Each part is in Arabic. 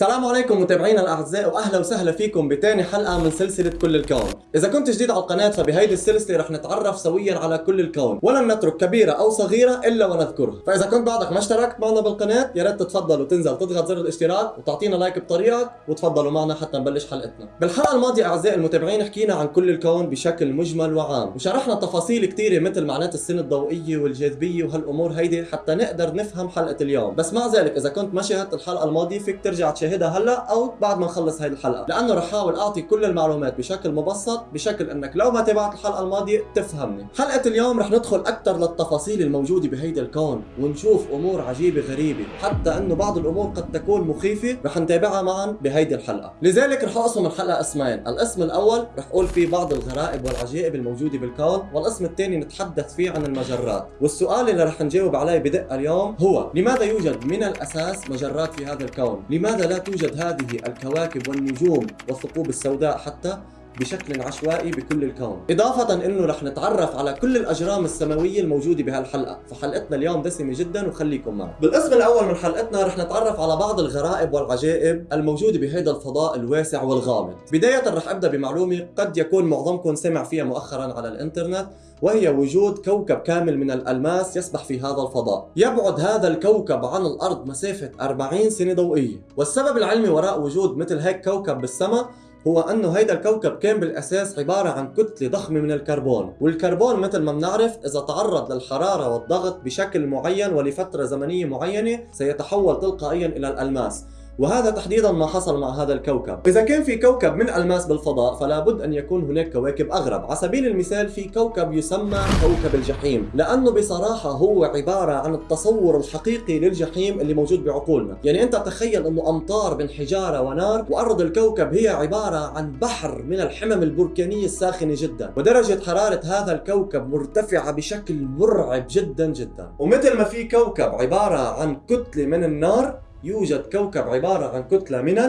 السلام عليكم متابعينا الأعزاء واهلا وسهلا فيكم بتاني حلقة من سلسلة كل الكون. إذا كنت جديد على القناة فبهيدي السلسلة رح نتعرف سويا على كل الكون. ولن نترك كبيرة أو صغيرة إلا ونذكرها. فإذا كنت بعدك ما اشتركت معنا بالقناة يا ريت تتفضل وتنزل تضغط زر الاشتراك وتعطينا لايك بطريقك وتفضلوا معنا حتى نبلش حلقتنا. بالحلقة الماضية أعزائي المتابعين حكينا عن كل الكون بشكل مجمل وعام وشرحنا تفاصيل كثيره مثل معنات السنة الضوئية والجاذبية وهالأمور هيدي حتى نقدر نفهم حلقة اليوم. بس مع ذلك إذا كنت ما شاهدت الحلقة الماضية فيك ترجع تشاهدها هلا أو بعد ما نخلص هاي الحلقة. لأنه رح أحاول أعطي كل المعلومات بشكل مبسط بشكل إنك لو ما تابعت الحلقة الماضية تفهمني. حلقة اليوم رح ندخل أكثر للتفاصيل الموجودة بهيدا الكون ونشوف أمور عجيبة غريبة حتى إنه بعض الأمور قد تكون مخيفة رح نتابعها معا بهيدي الحلقة. لذلك رح أقسم الحلقة اسمين. الاسم الأول رح أقول فيه بعض الغرائب والعجائب الموجودة بالكون والاسم الثاني نتحدث فيه عن المجرات. والسؤال اللي رح نجاوب عليه بدقة اليوم هو لماذا يوجد من الأساس مجرات في هذا الكون؟ لماذا لا توجد هذه الكواكب والنجوم والثقوب السوداء حتى بشكل عشوائي بكل الكون. إضافة أنه رح نتعرف على كل الأجرام السماوية الموجودة بهالحلقة فحلقتنا اليوم دسمة جدا وخليكم معنا بالقسم الأول من حلقتنا رح نتعرف على بعض الغرائب والعجائب الموجودة بهذا الفضاء الواسع والغامض. بداية رح أبدأ بمعلومة قد يكون معظمكم سمع فيها مؤخرا على الإنترنت وهي وجود كوكب كامل من الألماس يسبح في هذا الفضاء. يبعد هذا الكوكب عن الأرض مسافة 40 سنة ضوئية والسبب العلمي وراء وجود مثل هيك كوكب بالسماء هو انه هيدا الكوكب كان بالأساس عبارة عن كتلة ضخمة من الكربون، والكربون مثل ما بنعرف إذا تعرض للحرارة والضغط بشكل معين ولفترة زمنية معينة سيتحول تلقائيا إلى الألماس، وهذا تحديدا ما حصل مع هذا الكوكب. إذا كان في كوكب من ألماس بالفضاء فلا بد أن يكون هناك كواكب أغرب. على سبيل المثال في كوكب يسمى كوكب الجحيم. لأنه بصراحة هو عبارة عن التصور الحقيقي للجحيم اللي موجود بعقولنا. يعني أنت تخيل أنه أمطار من حجارة ونار وأرض الكوكب هي عبارة عن بحر من الحمم البركانية الساخنة جدا. ودرجة حرارة هذا الكوكب مرتفعة بشكل مرعب جدا جدا. ومثل ما في كوكب عبارة عن كتلة من النار يوجد كوكب عبارة عن كتلة من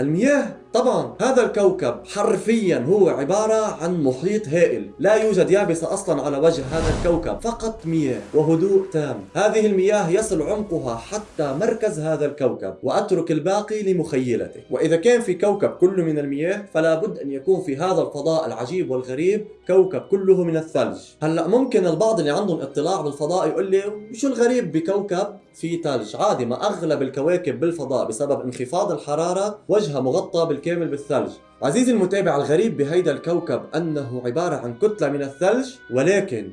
المياه طبعا هذا الكوكب حرفيا هو عبارة عن محيط هائل. لا يوجد يابسة أصلا على وجه هذا الكوكب فقط مياه وهدوء تام. هذه المياه يصل عمقها حتى مركز هذا الكوكب وأترك الباقي لمخيلته. وإذا كان في كوكب كله من المياه فلا بد أن يكون في هذا الفضاء العجيب والغريب كوكب كله من الثلج. هلأ ممكن البعض اللي عندهم اطلاع بالفضاء يقول لي شو الغريب بكوكب في ثلج؟ عادي ما أغلب الكواكب بالفضاء بسبب انخفاض الحرارة وجهها مغطى بالكامل بالكامل بالثلج. عزيزي المتابع الغريب بهيدا الكوكب أنه عبارة عن كتلة من الثلج ولكن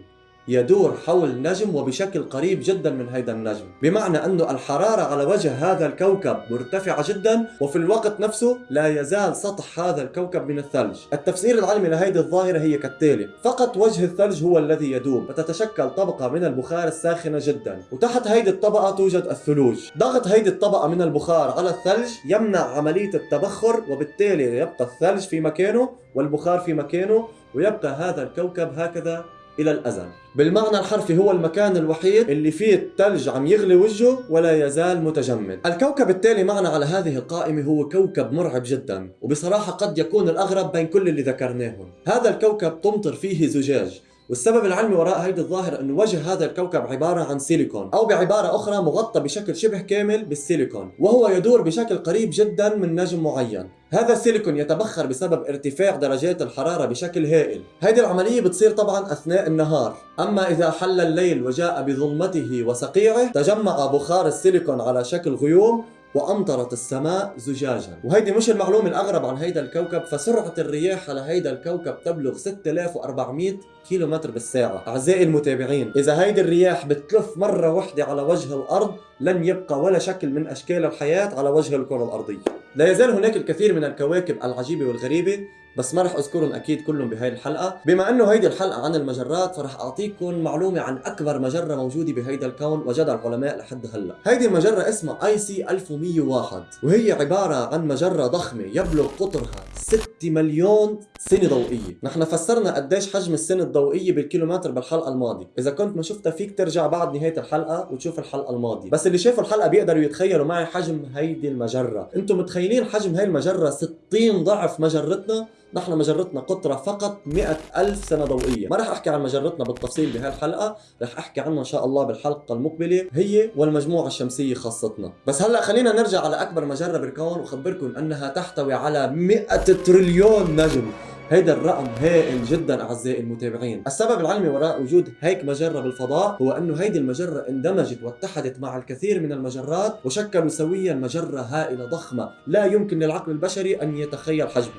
يدور حول نجم وبشكل قريب جدا من هذا النجم. بمعنى أن الحرارة على وجه هذا الكوكب مرتفعة جدا وفي الوقت نفسه لا يزال سطح هذا الكوكب من الثلج. التفسير العلمي لهذه الظاهرة هي كالتالي. فقط وجه الثلج هو الذي يدوب وتتشكل طبقة من البخار الساخنة جدا. وتحت هذه الطبقة توجد الثلوج. ضغط هذه الطبقة من البخار على الثلج يمنع عملية التبخر وبالتالي يبقى الثلج في مكانه والبخار في مكانه ويبقى هذا الكوكب هكذا إلى الأزل. بالمعنى الحرفي هو المكان الوحيد اللي فيه الثلج عم يغلي وجهه ولا يزال متجمد. الكوكب التالي معنا على هذه القائمة هو كوكب مرعب جدا وبصراحة قد يكون الأغرب بين كل اللي ذكرناهم. هذا الكوكب تمطر فيه زجاج والسبب العلمي وراء هيدي الظاهرة إنه وجه هذا الكوكب عبارة عن سيليكون أو بعبارة أخرى مغطى بشكل شبه كامل بالسيليكون وهو يدور بشكل قريب جدا من نجم معين. هذا السيليكون يتبخر بسبب ارتفاع درجات الحرارة بشكل هائل. هذه العملية بتصير طبعا أثناء النهار. أما إذا حل الليل وجاء بظلمته وصقيعه تجمع بخار السيليكون على شكل غيوم وأمطرت السماء زجاجا. وهيدي مش المعلومة الأغرب عن هيدا الكوكب فسرعة الرياح على هيدا الكوكب تبلغ 6400 كيلو متر بالساعة. أعزائي المتابعين إذا هيدي الرياح بتلف مرة واحدة على وجه الأرض لن يبقى ولا شكل من أشكال الحياة على وجه الكرة الأرضية. لا يزال هناك الكثير من الكواكب العجيبة والغريبة بس ما رح أذكرهم أكيد كلهم بهاي الحلقة. بما إنه هيدي الحلقة عن المجرات فرح أعطيكم معلومة عن أكبر مجرة موجودة بهيدا الكون وجدها العلماء لحد هلأ. هيدي المجره اسمها اي سي 1101 وهي عبارة عن مجرة ضخمة يبلغ قطرها 6 مليون سنة ضوئية. نحن فسرنا قديش حجم السنة الضوئية بالكيلومتر بالحلقة الماضية. إذا كنت ما شفتها فيك ترجع بعد نهاية الحلقة وتشوف الحلقة الماضية. بس اللي شافوا الحلقة بيقدروا يتخيلوا معي حجم هيدي المجرة. أنتم متخيلين حجم هاي المجرة 60 ضعف مجرتنا؟ نحن مجرتنا قطرة فقط 100 ألف سنة ضوئية. ما رح أحكي عن مجرتنا بالتفصيل بهاي الحلقة رح أحكي عنها إن شاء الله بالحلقة المقبلة هي والمجموعة الشمسية خاصتنا. بس هلأ خلينا نرجع على أكبر مجرة بالكون وأخبركم أنها تحتوي على 100 تريليون نجم. هيدا الرقم هائل جدا أعزائي المتابعين، السبب العلمي وراء وجود هيك مجرة بالفضاء هو إنه هيدي المجرة اندمجت واتحدت مع الكثير من المجرات وشكلوا سويا مجرة هائلة ضخمة لا يمكن للعقل البشري أن يتخيل حجمها.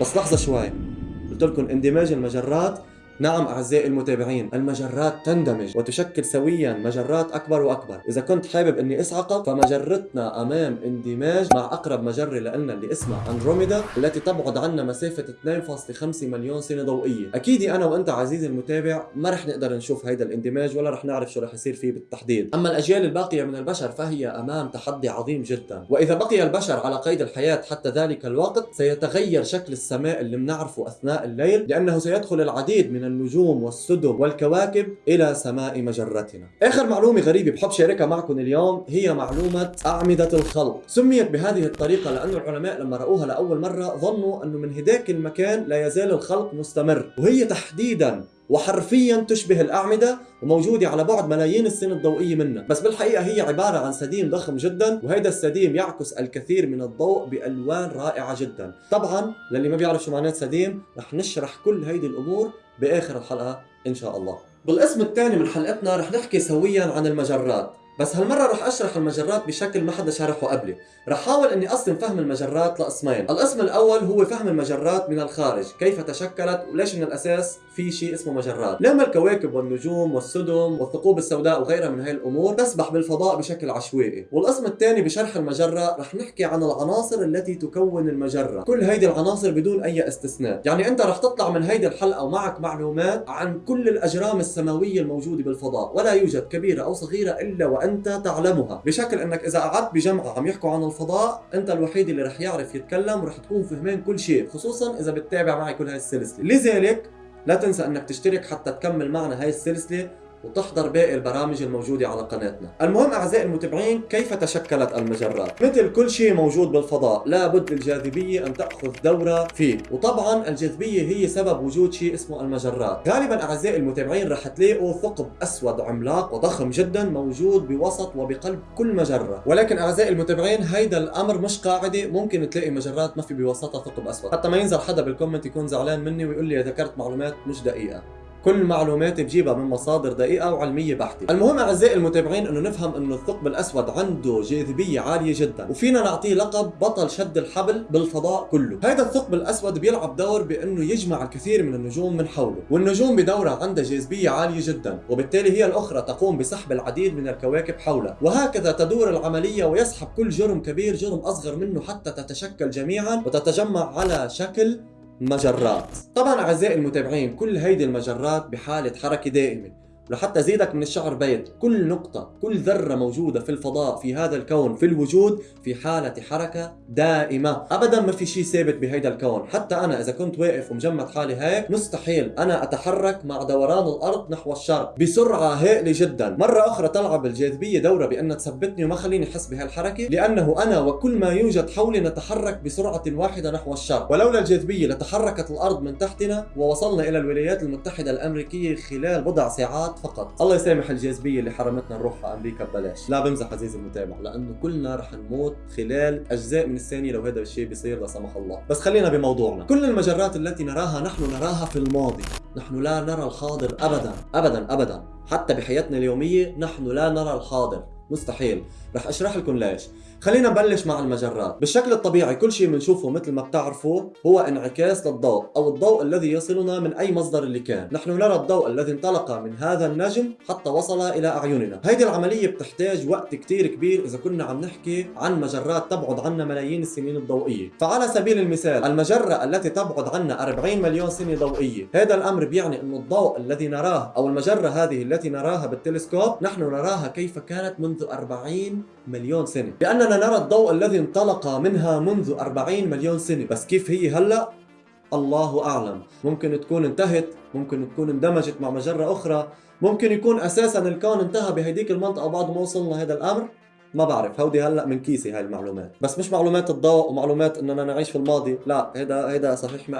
بس لحظة شوي. قلت لكم اندماج المجرات نعم أعزائي المتابعين المجرات تندمج وتشكل سويا مجرات أكبر وأكبر. إذا كنت حابب أني أسعقك فمجرتنا أمام اندماج مع أقرب مجرة لنا اللي اسمها أندروميدا التي تبعد عنا مسافة 2.5 مليون سنة ضوئية. أكيد أنا وأنت عزيزي المتابع ما رح نقدر نشوف هيدا الاندماج ولا رح نعرف شو رح يصير فيه بالتحديد. أما الأجيال الباقية من البشر فهي أمام تحدي عظيم جدا. وإذا بقي البشر على قيد الحياة حتى ذلك الوقت سيتغير شكل السماء اللي بنعرفه أثناء الليل لأنه سيدخل العديد من النجوم والسدم والكواكب إلى سماء مجرتنا. آخر معلومة غريبة بحب شاركها معكم اليوم هي معلومة أعمدة الخلق. سميت بهذه الطريقة لأن العلماء لما رأوها لأول مرة ظنوا أنه من هداك المكان لا يزال الخلق مستمر. وهي تحديدا وحرفيا تشبه الأعمدة وموجودة على بعد ملايين السنين الضوئية منها. بس بالحقيقة هي عبارة عن سديم ضخم جدا وهيدا السديم يعكس الكثير من الضوء بألوان رائعة جدا. طبعا للي ما بيعرف شو معنات سديم رح نشرح كل هيدي الأمور بآخر الحلقة إن شاء الله. بالقسم الثاني من حلقتنا رح نحكي سويا عن المجرات. بس هالمرة رح أشرح المجرات بشكل ما حدا شرحه قبلي. رح حاول أني أقسم فهم المجرات لقسمين القسم الأول هو فهم المجرات من الخارج. كيف تشكلت وليش من الأساس في شيء اسمه مجرات. لما الكواكب والنجوم والسدم والثقوب السوداء وغيرها من هاي الأمور تسبح بالفضاء بشكل عشوائي. والقسم الثاني بشرح المجرة رح نحكي عن العناصر التي تكون المجرة. كل هيدي العناصر بدون أي استثناء. يعني أنت رح تطلع من هيدي الحلقة ومعك معلومات عن كل الأجرام السماوية الموجودة بالفضاء. ولا يوجد كبيرة أو صغيرة إلا وأنت تعلمها. بشكل أنك إذا قعدت بجمعة عم يحكوا عن الفضاء أنت الوحيد اللي رح يعرف يتكلم ورح تكون فهمان كل شيء خصوصا إذا بتتابع معي كل هاي السلسلة. لذلك لا تنسى أنك تشترك حتى تكمل معنا هاي السلسلة وتحضر باقي البرامج الموجودة على قناتنا. المهم أعزائي المتابعين كيف تشكلت المجرات مثل كل شيء موجود بالفضاء لابد للجاذبية أن تأخذ دورة فيه. وطبعا الجاذبية هي سبب وجود شيء اسمه المجرات غالبا أعزائي المتابعين رح تلاقوا ثقب أسود عملاق وضخم جدا موجود بوسط وبقلب كل مجرة. ولكن أعزائي المتابعين هيدا الأمر مش قاعدة. ممكن تلاقي مجرات ما في بوسطها ثقب أسود. حتى ما ينزل حدا بالكومنت يكون زعلان مني ويقول لي ذكرت معلومات مش دقيقة. كل معلومات بجيبها من مصادر دقيقة وعلمية بحتة. المهم أعزائي المتابعين أنه نفهم أنه الثقب الأسود عنده جاذبية عالية جدا وفينا نعطيه لقب بطل شد الحبل بالفضاء كله. هذا الثقب الأسود بيلعب دور بأنه يجمع الكثير من النجوم من حوله والنجوم بدورها عندها جاذبية عالية جدا وبالتالي هي الأخرى تقوم بسحب العديد من الكواكب حولها وهكذا تدور العملية ويسحب كل جرم كبير جرم أصغر منه حتى تتشكل جميعا وتتجمع على شكل مجرات. طبعا أعزائي المتابعين كل هيدي المجرات بحالة حركة دائمة. لحتى زيدك من الشعر بيت كل نقطة كل ذرة موجودة في الفضاء في هذا الكون في الوجود في حالة حركة دائمة. أبدا ما في شيء ثابت بهيدا الكون. حتى أنا إذا كنت واقف ومجمد حالي هيك مستحيل أنا أتحرك مع دوران الأرض نحو الشرق بسرعة هائلة جدا. مرة أخرى تلعب الجاذبية دورة بأن تثبتني وما خليني أحس بهالحركة لأنه أنا وكل ما يوجد حولي نتحرك بسرعة واحدة نحو الشرق. ولولا الجاذبية لتحركت الأرض من تحتنا ووصلنا إلى الولايات المتحدة الأمريكية خلال بضع ساعات فقط. الله يسامح الجاذبية اللي حرمتنا نروح على أمريكا ببلاش. لا بمزح عزيزي المتابع لأنه كلنا رح نموت خلال أجزاء من الثانية لو هذا الشيء بيصير لا سمح الله. بس خلينا بموضوعنا. كل المجرات التي نراها نحن نراها في الماضي. نحن لا نرى الحاضر ابدا ابدا ابدا. حتى بحياتنا اليومية نحن لا نرى الحاضر. مستحيل. رح أشرح لكم ليش. خلينا نبلش مع المجرات. بالشكل الطبيعي كل شيء بنشوفه مثل ما بتعرفوا هو انعكاس للضوء أو الضوء الذي يصلنا من أي مصدر اللي كان. نحن نرى الضوء الذي انطلق من هذا النجم حتى وصل إلى أعيننا. هيدي العملية بتحتاج وقت كتير كبير إذا كنا عم نحكي عن مجرات تبعد عنا ملايين السنين الضوئية. فعلى سبيل المثال المجرة التي تبعد عنا 40 مليون سنة ضوئية. هذا الأمر بيعني إنه الضوء الذي نراه أو المجرة هذه التي نراها بالتلسكوب نحن نراها كيف كانت منذ 40 مليون سنة. لأننا نرى الضوء الذي انطلق منها منذ 40 مليون سنة. بس كيف هي هلأ؟ الله أعلم. ممكن تكون انتهت ممكن تكون اندمجت مع مجرة أخرى. ممكن يكون أساسا الكون انتهى بهديك المنطقة بعد ما وصلنا هذا الأمر. ما بعرف. هودي هلأ من كيسي هاي المعلومات. بس مش معلومات الضوء ومعلومات إننا نعيش في الماضي. لا هيدا هيدا صحيح 100%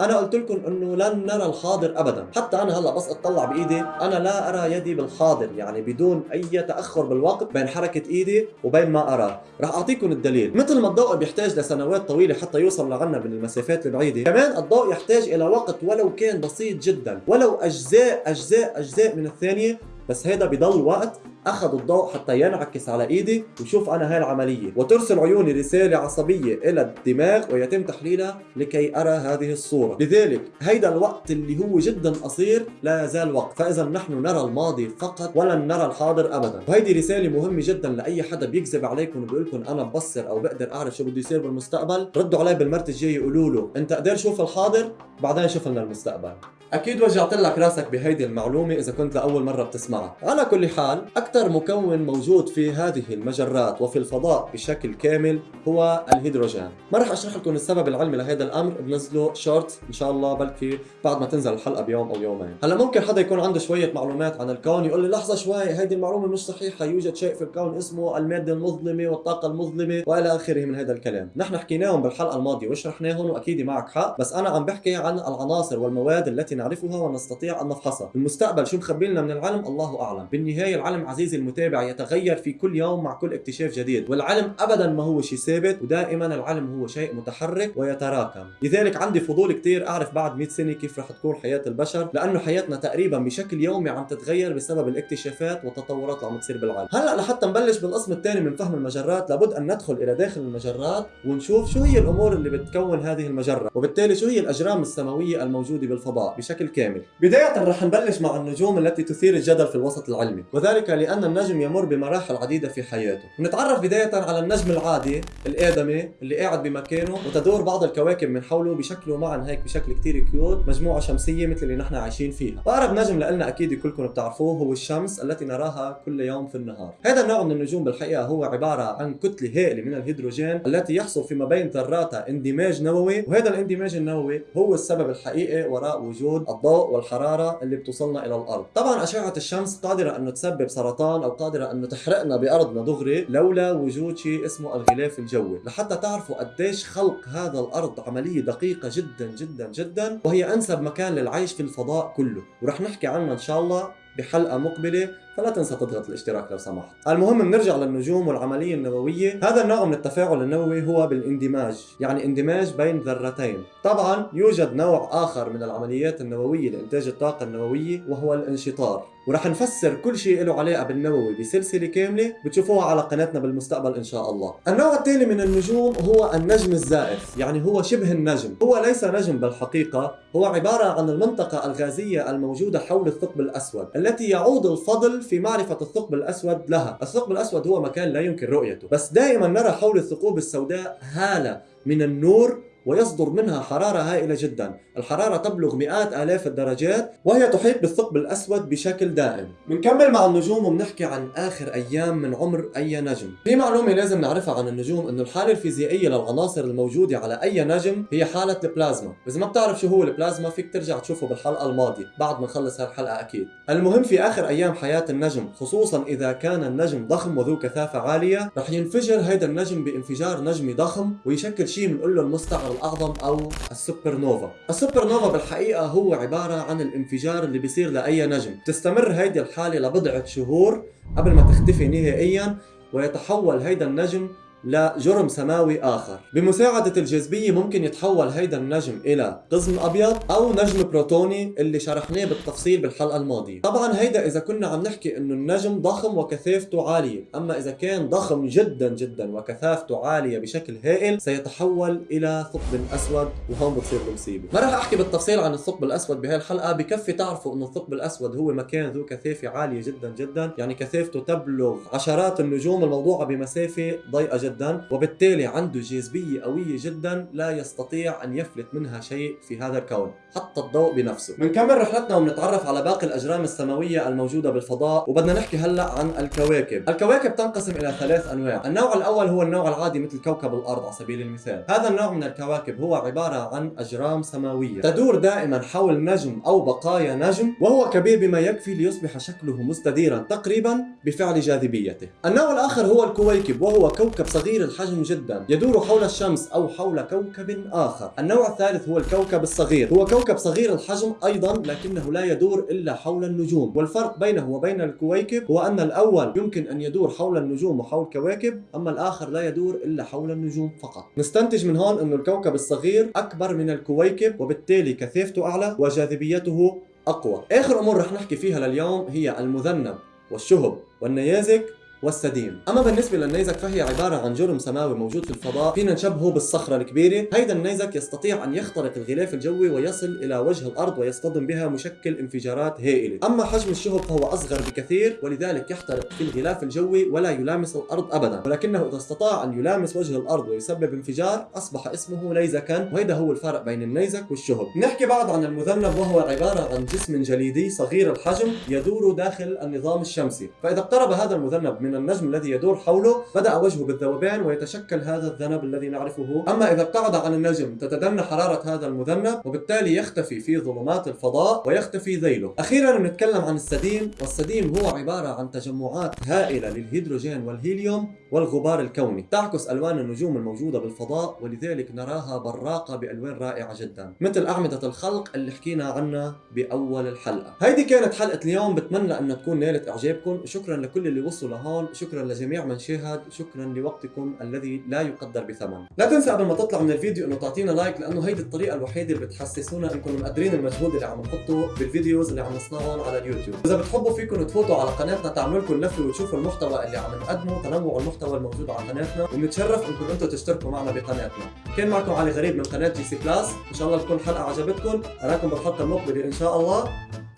أنا قلت لكم إنه لن نرى الحاضر ابدا. حتى أنا هلأ بس أطلع بإيدي. أنا لا أرى يدي بالحاضر يعني بدون أي تأخر بالوقت بين حركة إيدي وبين ما اراه رح أعطيكم الدليل. مثل ما الضوء بيحتاج لسنوات طويلة حتى يوصل لعنا من المسافات البعيدة كمان الضوء يحتاج إلى وقت ولو كان بسيط جدا ولو اجزاء اجزاء أجزاء من الثانية بس هيدا بضل وقت أخذ الضوء حتى ينعكس على إيدي وشوف أنا هاي العملية. وترسل عيوني رسالة عصبية إلى الدماغ ويتم تحليلها لكي أرى هذه الصورة. لذلك هيدا الوقت اللي هو جدا قصير لا يزال وقت. فإذا نحن نرى الماضي فقط ولن نرى الحاضر ابدا. وهيدي رسالة مهمة جدا لأي حدا بيكذب عليكم وبيقول لكم أنا ببصر أو بقدر أعرف شو بده يصير بالمستقبل ردوا علي بالمرت الجايه قولوا له أنت قدر شوف الحاضر؟ بعدين شوف لنا المستقبل. أكيد وجعت لك راسك بهيدي المعلومة إذا كنت لأول مرة بتسمعها. على كل حال أكثر مكون موجود في هذه المجرات وفي الفضاء بشكل كامل هو الهيدروجين. ما راح أشرح لكم السبب العلمي لهذا الأمر بنزله شورت إن شاء الله بلكي بعد ما تنزل الحلقة بيوم أو يومين. هلأ ممكن حدا يكون عنده شوية معلومات عن الكون يقول لي لحظة شوي هيدي المعلومة مش صحيحة يوجد شيء في الكون اسمه المادة المظلمة والطاقة المظلمة وإلى آخره من هذا الكلام. نحن حكيناهم بالحلقة الماضية وشرحناهم وأكيد معك حق بس أنا عم بحكي عن العناصر والمواد التي نعرفها ونستطيع أن نفحصها. المستقبل شو مخبي لنا من العلم؟ الله أعلم. بالنهاية العلم عزيزي المتابع يتغير في كل يوم مع كل اكتشاف جديد. والعلم أبدا ما هو شيء ثابت ودائما العلم هو شيء متحرك ويتراكم. لذلك عندي فضول كثير أعرف بعد 100 سنة كيف رح تكون حياة البشر لأنه حياتنا تقريبا بشكل يومي عم تتغير بسبب الاكتشافات والتطورات اللي عم تصير بالعالم. هلأ لحتى نبلش بالقسم الثاني من فهم المجرات لابد أن ندخل إلى داخل المجرات ونشوف شو هي الأمور اللي بتكون هذه المجرة وبالتالي شو هي الأجرام السماوية الموجودة بالفضاء. بشكل كامل. بداية رح نبلش مع النجوم التي تثير الجدل في الوسط العلمي وذلك لأن النجم يمر بمراحل عديدة في حياته. نتعرف بداية على النجم العادي الآدمي اللي قاعد بمكانه وتدور بعض الكواكب من حوله بشكله معا هيك بشكل كتير cute مجموعة شمسية مثل اللي نحن عايشين فيها. وأقرب نجم لنا أكيد كلكم بتعرفوه هو الشمس التي نراها كل يوم في النهار. هذا النوع من النجوم بالحقيقة هو عبارة عن كتلة هائلة من الهيدروجين التي يحصل فيما بين ذراتها اندماج نووي وهذا الاندماج النووي هو السبب الحقيقي وراء وجود الضوء والحرارة اللي بتوصلنا إلى الأرض. طبعا أشعة الشمس قادرة انه تسبب سرطان أو قادرة انه تحرقنا بارضنا دغري لولا وجود شيء اسمه الغلاف الجوي. لحتى تعرفوا قديش خلق هذا الأرض عملية دقيقة جدا جدا جدا وهي أنسب مكان للعيش في الفضاء كله. ورح نحكي عنها إن شاء الله بحلقة مقبلة. فلا تنسى تضغط الاشتراك لو سمحت. المهم بنرجع للنجوم والعملية النووية. هذا النوع من التفاعل النووي هو بالاندماج يعني اندماج بين ذرتين. طبعا يوجد نوع آخر من العمليات النووية لإنتاج الطاقة النووية وهو الانشطار. ورح نفسر كل شيء له علاقة بالنووي بسلسلة كاملة بتشوفوها على قناتنا بالمستقبل إن شاء الله. النوع الثاني من النجوم هو النجم الزائف يعني هو شبه النجم. هو ليس نجم بالحقيقة هو عبارة عن المنطقة الغازية الموجودة حول الثقب الأسود التي يعود الفضل في معرفة الثقب الأسود لها. الثقب الأسود هو مكان لا يمكن رؤيته. بس دائما نرى حول الثقوب السوداء هالة من النور ويصدر منها حرارة هائلة جدا. الحرارة تبلغ مئات آلاف الدرجات وهي تحيط بالثقب الأسود بشكل دائم. بنكمل مع النجوم وبنحكي عن آخر أيام من عمر أي نجم. في معلومة لازم نعرفها عن النجوم أنه الحالة الفيزيائية للعناصر الموجودة على أي نجم هي حالة البلازما. إذا ما بتعرف شو هو البلازما فيك ترجع تشوفه بالحلقة الماضية بعد ما نخلص هالحلقة أكيد. المهم في آخر أيام حياة النجم خصوصا إذا كان النجم ضخم وذو كثافة عالية رح ينفجر هيدا النجم بانفجار نجمي ضخم ويشكل شيء بنقول له المستعر الأعظم أو ال supernova ال supernova بالحقيقة هو عبارة عن الانفجار اللي بيصير لأي نجم. تستمر هيدي الحالة لبضعة شهور قبل ما تختفي نهائيا ويتحول هيدا النجم لجرم سماوي آخر. بمساعدة الجاذبية ممكن يتحول هيدا النجم إلى قزم أبيض أو نجم بروتوني اللي شرحناه بالتفصيل بالحلقة الماضية. طبعا هيدا إذا كنا عم نحكي إنه النجم ضخم وكثافته عالية. أما إذا كان ضخم جدا جدا وكثافته عالية بشكل هائل سيتحول إلى ثقب أسود وهون بتصير المصيبة. ما راح أحكي بالتفصيل عن الثقب الأسود بهاي الحلقة بكفي تعرفوا إنه الثقب الأسود هو مكان ذو كثافة عالية جدا جدا يعني كثافته تبلغ عشرات النجوم الموضوعة بمسافة ضيقة جدا. جدا وبالتالي عنده جاذبية قوية جدا لا يستطيع أن يفلت منها شيء في هذا الكون حتى الضوء بنفسه. بنكمل رحلتنا وبنتعرف على باقي الأجرام السماوية الموجودة بالفضاء وبدنا نحكي هلأ عن الكواكب. الكواكب تنقسم إلى ثلاث أنواع. النوع الأول هو النوع العادي مثل كوكب الأرض على سبيل المثال. هذا النوع من الكواكب هو عبارة عن أجرام سماوية. تدور دائما حول نجم أو بقايا نجم وهو كبير بما يكفي ليصبح شكله مستديرا تقريبا بفعل جاذبيته. النوع الآخر هو الكويكب وهو كوكب صغير الحجم جدا يدور حول الشمس أو حول كوكب آخر. النوع الثالث هو الكوكب الصغير. هو كوكب صغير الحجم أيضا لكنه لا يدور إلا حول النجوم. والفرق بينه وبين الكويكب هو أن الأول يمكن أن يدور حول النجوم وحول كواكب أما الآخر لا يدور إلا حول النجوم فقط. نستنتج من هون أن الكوكب الصغير أكبر من الكويكب وبالتالي كثافته أعلى وجاذبيته أقوى. آخر أمور رح نحكي فيها لليوم هي المذنب والشهب والنيازك والسديم. أما بالنسبة للنيزك فهي عبارة عن جرم سماوي موجود في الفضاء. فينا نشبهه بالصخرة الكبيرة. هيدا النيزك يستطيع أن يخترق الغلاف الجوي ويصل إلى وجه الأرض ويصطدم بها مشكل انفجارات هائلة. أما حجم الشهب فهو أصغر بكثير ولذلك يخترق في الغلاف الجوي ولا يلامس الأرض ابدا. ولكنه إذا استطاع أن يلامس وجه الأرض ويسبب انفجار أصبح اسمه نيزكا. وهذا هو الفرق بين النيزك والشهب. نحكي بعد عن المذنب وهو عبارة عن جسم جليدي صغير الحجم يدور داخل النظام الشمسي. فإذا اقترب هذا المذنب من النجم الذي يدور حوله بدأ وجهه بالذوبان ويتشكل هذا الذنب الذي نعرفه. أما إذا ابتعد عن النجم تتدنى حرارة هذا المذنب وبالتالي يختفي في ظلمات الفضاء ويختفي ذيله. أخيرا نتكلم عن السديم والسديم هو عبارة عن تجمعات هائلة للهيدروجين والهيليوم والغبار الكوني. تعكس ألوان النجوم الموجودة بالفضاء ولذلك نراها براقة بألوان رائعة جدا. مثل أعمدة الخلق اللي حكينا عنها بأول الحلقة. هيدي كانت حلقة اليوم بتمنى أنها تكون نالت إعجابكم. شكرا لكل اللي وصلوا لهون. شكرا لجميع من شاهد شكرا لوقتكم الذي لا يقدر بثمن. لا تنسى قبل ما تطلع من الفيديو إنه تعطينا like لأنه هيدي الطريقة الوحيدة اللي بتحسسونا انكم مقدرين المجهود اللي عم نحطه بال videos اللي عم نصنعهم على اليوتيوب. إذا بتحبوا فيكم تفوتوا على قناتنا تعملوا لكم لفه وتشوفوا المحتوى اللي عم نقدمه تنوع المحتوى الموجود على قناتنا ونتشرف إنكم أنتم تشتركوا معنا بقناتنا. كان معكم علي غريب من قناة جي سي كلاس إن شاء الله تكون حلقة عجبتكم. أراكم بالحلقة المقبلة إن شاء الله.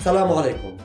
سلام عليكم.